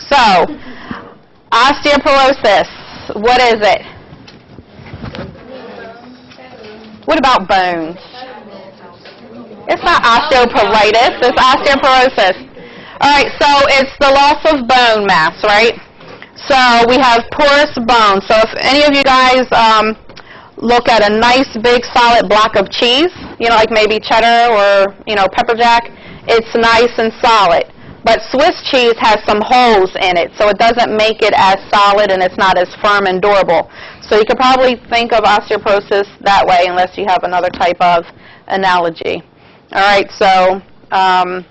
So, osteoporosis, what is it? What about bones? It's not osteoporosis, it's osteoporosis. All right, so it's the loss of bone mass, right? So we have porous bone. So if any of you guys um, look at a nice big solid block of cheese, you know, like maybe cheddar or, you know, pepper jack, it's nice and solid. But Swiss cheese has some holes in it, so it doesn't make it as solid and it's not as firm and durable. So you could probably think of osteoporosis that way unless you have another type of analogy. All right, so um,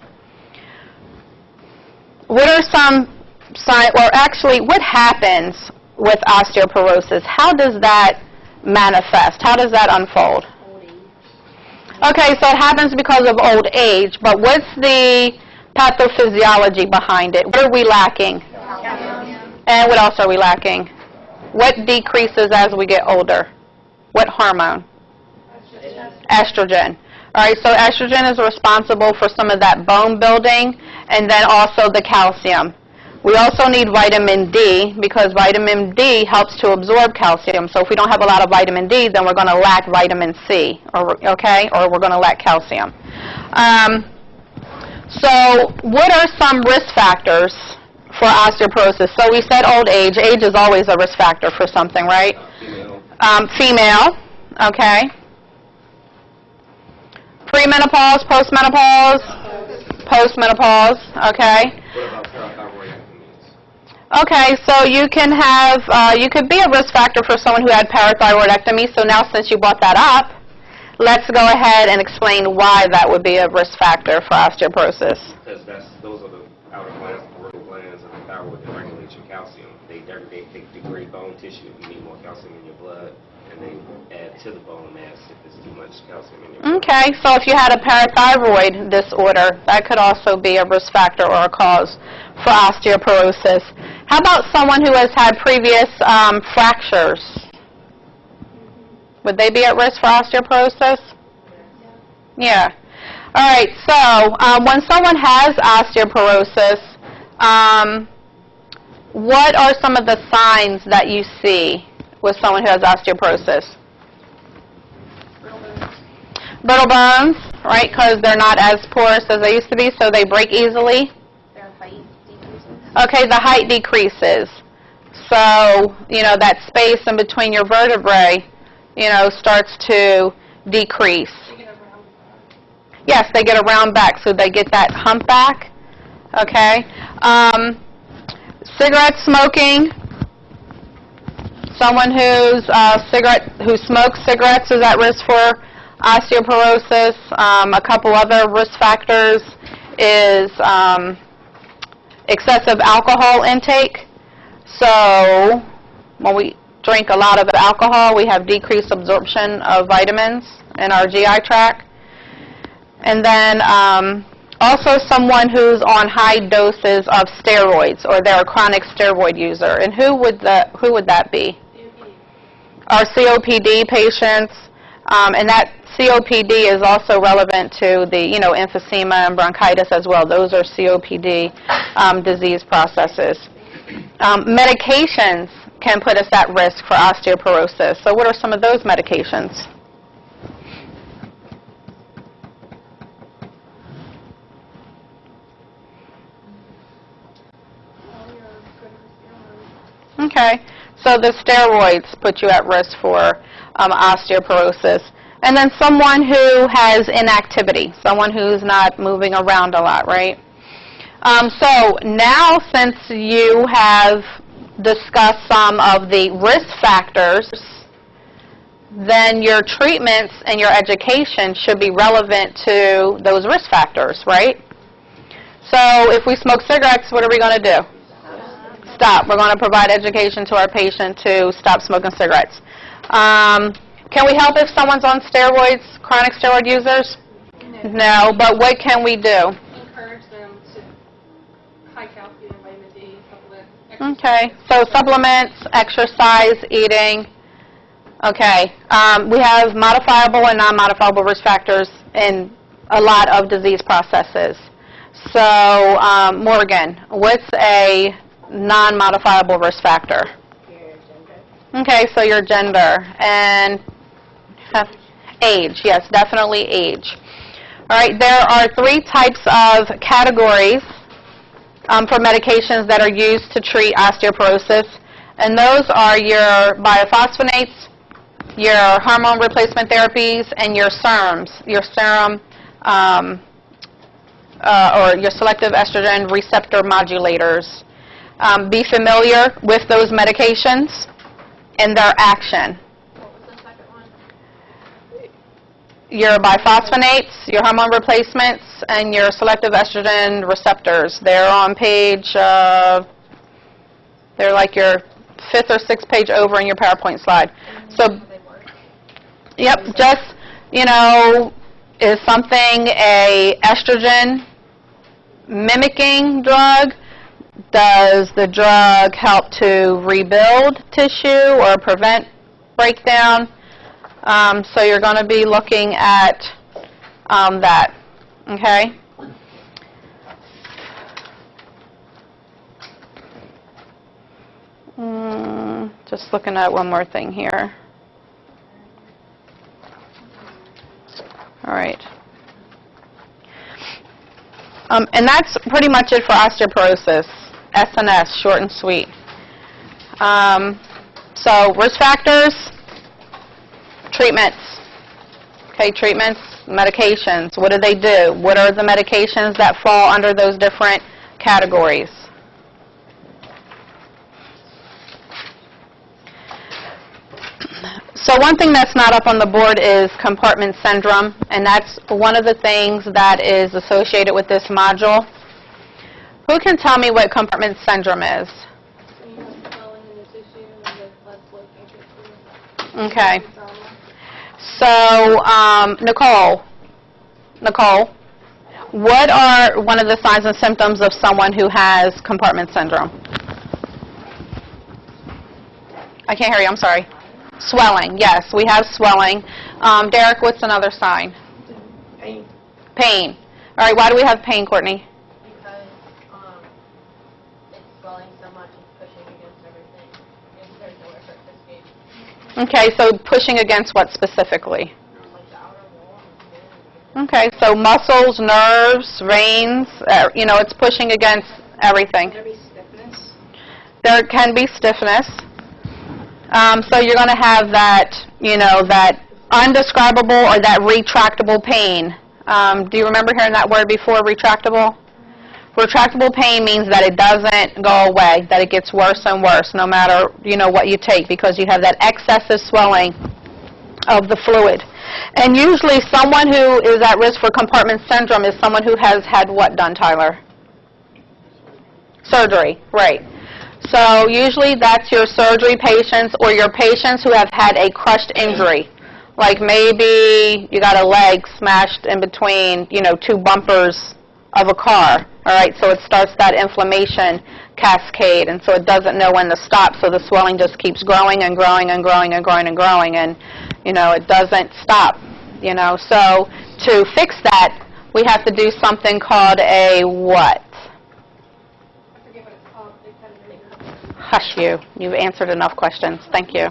what are some signs, or actually what happens with osteoporosis? How does that manifest? How does that unfold? Okay, so it happens because of old age, but what's the pathophysiology behind it? What are we lacking? And what else are we lacking? What decreases as we get older? What hormone? Estrogen. All right, so estrogen is responsible for some of that bone building and then also the calcium. We also need vitamin D because vitamin D helps to absorb calcium. So if we don't have a lot of vitamin D, then we're going to lack vitamin C, or, okay, or we're going to lack calcium. Um, so what are some risk factors for osteoporosis? So we said old age. Age is always a risk factor for something, right? Female. Um, female, okay. Premenopause, postmenopause, postmenopause, okay. Okay, so you can have, uh, you could be a risk factor for someone who had parathyroidectomy. So now since you brought that up, let's go ahead and explain why that would be a risk factor for osteoporosis. Because that's, those are the outer glands, the peripheral glands of the thyroid that regulate your calcium. They degrade, they degrade bone tissue if you need more calcium in your blood, and they add to the bone mass if there's too much calcium in your blood. Okay, so if you had a parathyroid disorder, that could also be a risk factor or a cause for osteoporosis. How about someone who has had previous um, fractures? Would they be at risk for osteoporosis? Yeah. All right, so um, when someone has osteoporosis, um, what are some of the signs that you see with someone who has osteoporosis? Brittle bones, Brittle bones right, because they're not as porous as they used to be, so they break easily. Their height decreases. Okay, the height decreases. So, you know, that space in between your vertebrae, you know, starts to decrease. Yes, they get a round back, so they get that humpback. Okay. Um, cigarette smoking. Someone who's uh, cigarette who smokes cigarettes is at risk for osteoporosis. Um, a couple other risk factors is um, excessive alcohol intake. So when we drink a lot of alcohol, we have decreased absorption of vitamins in our GI tract. And then um, also someone who's on high doses of steroids or they're a chronic steroid user. And who would the who would that be? Our COPD patients. Um, and that COPD is also relevant to the, you know, emphysema and bronchitis as well. Those are COPD um, disease processes. Um, medications can put us at risk for osteoporosis. So what are some of those medications? Okay. So the steroids put you at risk for um, osteoporosis. And then someone who has inactivity, someone who's not moving around a lot, right? Um, so now since you have discussed some of the risk factors, then your treatments and your education should be relevant to those risk factors, right? So if we smoke cigarettes, what are we going to do? Stop. We're going to provide education to our patient to stop smoking cigarettes. Um, can we help if someone's on steroids, chronic steroid users? No, but what can we do? Okay, so supplements, exercise, eating. Okay, um, we have modifiable and non-modifiable risk factors in a lot of disease processes. So, um, Morgan, what's a non-modifiable risk factor? Your. Okay, so your gender and age, yes, definitely age. All right, there are three types of categories um, for medications that are used to treat osteoporosis, and those are your biophosphonates, your hormone replacement therapies, and your SERMs, your SERM um, uh, or your selective estrogen receptor modulators. Um, Be familiar with those medications and their action. What was the second one? Your biphosphonates, your hormone replacements, and your selective estrogen receptors. They're on page, uh, they're like your fifth or sixth page over in your PowerPoint slide. So, yep, just, you know, is something a estrogen mimicking drug? Does the drug help to rebuild tissue or prevent breakdown? Um, so you're going to be looking at um, that, okay? Mm, just looking at one more thing here. All right. Um, and that's pretty much it for osteoporosis, SNS, short and sweet. Um, so risk factors, treatments. Okay, treatments, medications. What do they do? What are the medications that fall under those different categories? So one thing that's not up on the board is compartment syndrome, and that's one of the things that is associated with this module. Who can tell me what compartment syndrome is? So you have swelling in the tissue and the blood flow can't get through. Okay. So, um, Nicole, Nicole, what are one of the signs and symptoms of someone who has compartment syndrome? I can't hear you, I'm sorry. Swelling, yes, we have swelling. Um, Derek, what's another sign? Pain. Pain. All right, why do we have pain, Courtney? Because, um, it's swelling so much, it's pushing against everything. And there's nowhere for it to escape. Okay, so pushing against what specifically? Like the outer wall and skin. Okay, so muscles, nerves, veins, uh, you know, it's pushing against everything. There? There can be stiffness. Um, so you're going to have that, you know, that undescribable or that retractable pain. Um, do you remember hearing that word before, retractable? Retractable pain means that it doesn't go away, that it gets worse and worse no matter, you know, what you take because you have that excessive swelling of the fluid. And usually someone who is at risk for compartment syndrome is someone who has had what done, Tyler? Surgery, right. So usually that's your surgery patients or your patients who have had a crushed injury. Like maybe you got a leg smashed in between, you know, two bumpers of a car. All right, so it starts that inflammation cascade, and so it doesn't know when to stop. So the swelling just keeps growing and growing and growing and growing and growing, and you know it doesn't stop. You know, so to fix that, we have to do something called a what? I forget what it's called, they kind of make Hush you. You've answered enough questions. Thank you.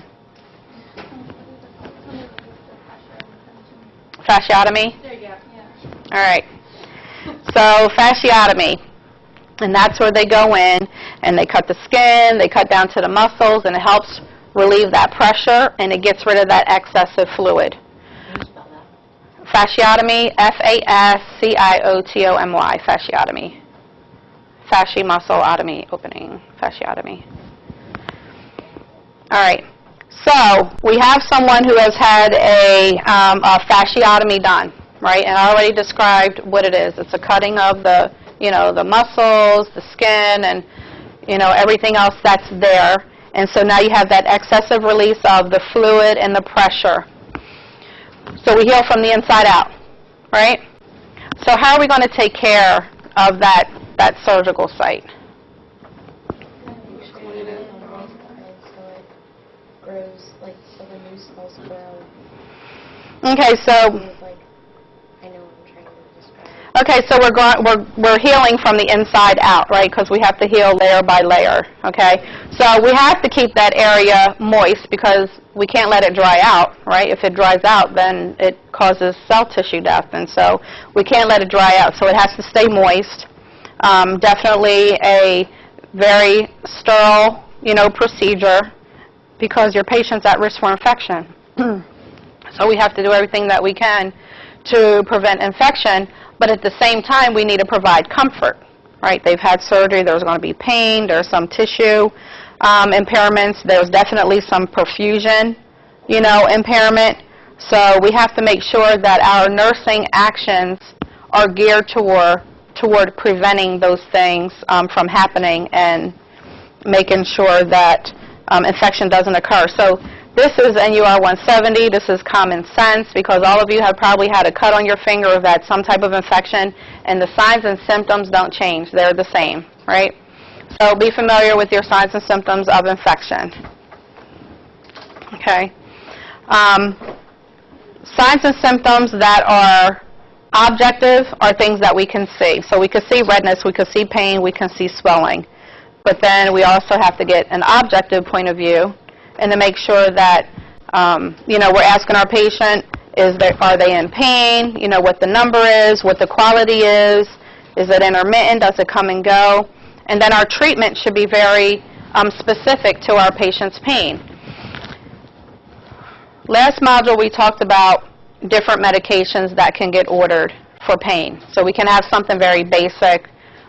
Fasciotomy? There you go. All right. So fasciotomy. And that's where they go in and they cut the skin, they cut down to the muscles, and it helps relieve that pressure and it gets rid of that excessive fluid. Fasciotomy, F-A-S-C-I-O-T-O-M-Y, fasciotomy. Fasci muscleotomy, opening, fasciotomy. All right. So we have someone who has had a, um, a fasciotomy done, right? And I already described what it is. It's a cutting of the, you know, the muscles, the skin, and you know everything else that's there. And so now you have that excessive release of the fluid and the pressure. So we heal from the inside out, right? So how are we going to take care of that that surgical site? Okay, so grows, like, so the new cells grow. Okay, so It's like, I know what I'm trying to describe. Okay, so we're going, we're, we're healing from the inside out, right? Because we have to heal layer by layer, okay? So we have to keep that area moist because we can't let it dry out, right? If it dries out, then it causes cell tissue death, and so we can't let it dry out. So it has to stay moist. Um, definitely a very sterile, you know, procedure because your patient's at risk for infection. So we have to do everything that we can to prevent infection, but at the same time, we need to provide comfort, right? They've had surgery, there's going to be pain, there's some tissue um, impairments, there's definitely some perfusion, you know, impairment. So we have to make sure that our nursing actions are geared toward, toward preventing those things um, from happening and making sure that um, infection doesn't occur. So this is NUR 170. This is common sense because all of you have probably had a cut on your finger or had some type of infection, and the signs and symptoms don't change. They're the same, right? So be familiar with your signs and symptoms of infection. Okay. Um, signs and symptoms that are objective are things that we can see. So we can see redness, we can see pain, we can see swelling. But then we also have to get an objective point of view and to make sure that, um, you know, we're asking our patient, is there, are they in pain? You know, what the number is, what the quality is. Is it intermittent? Does it come and go? And then our treatment should be very um, specific to our patient's pain. Last module, we talked about different medications that can get ordered for pain. So we can have something very basic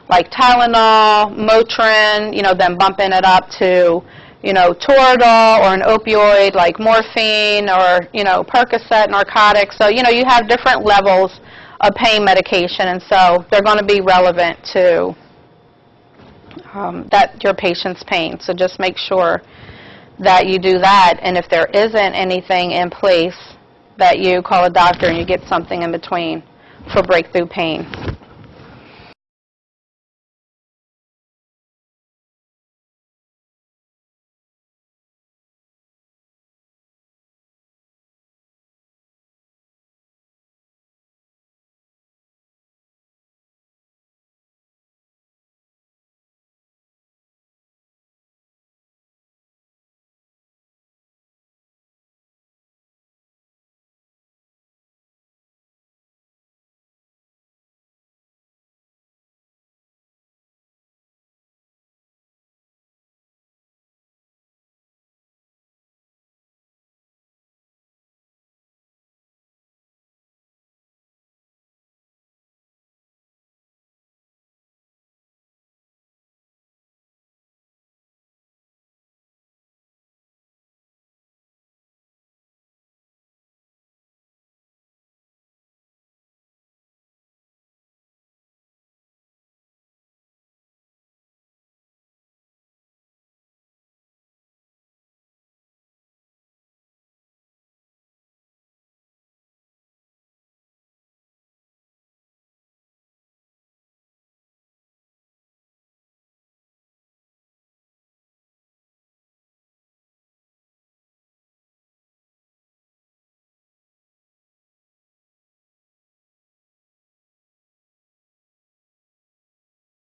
like Tylenol, Motrin, you know, then bumping it up to, you know, Toradol or an opioid like morphine or, you know, Percocet, narcotics. So, you know, you have different levels of pain medication, and so they're going to be relevant to um, that your patient's pain. So just make sure that you do that, and if there isn't anything in place, that you call a doctor and you get something in between for breakthrough pain.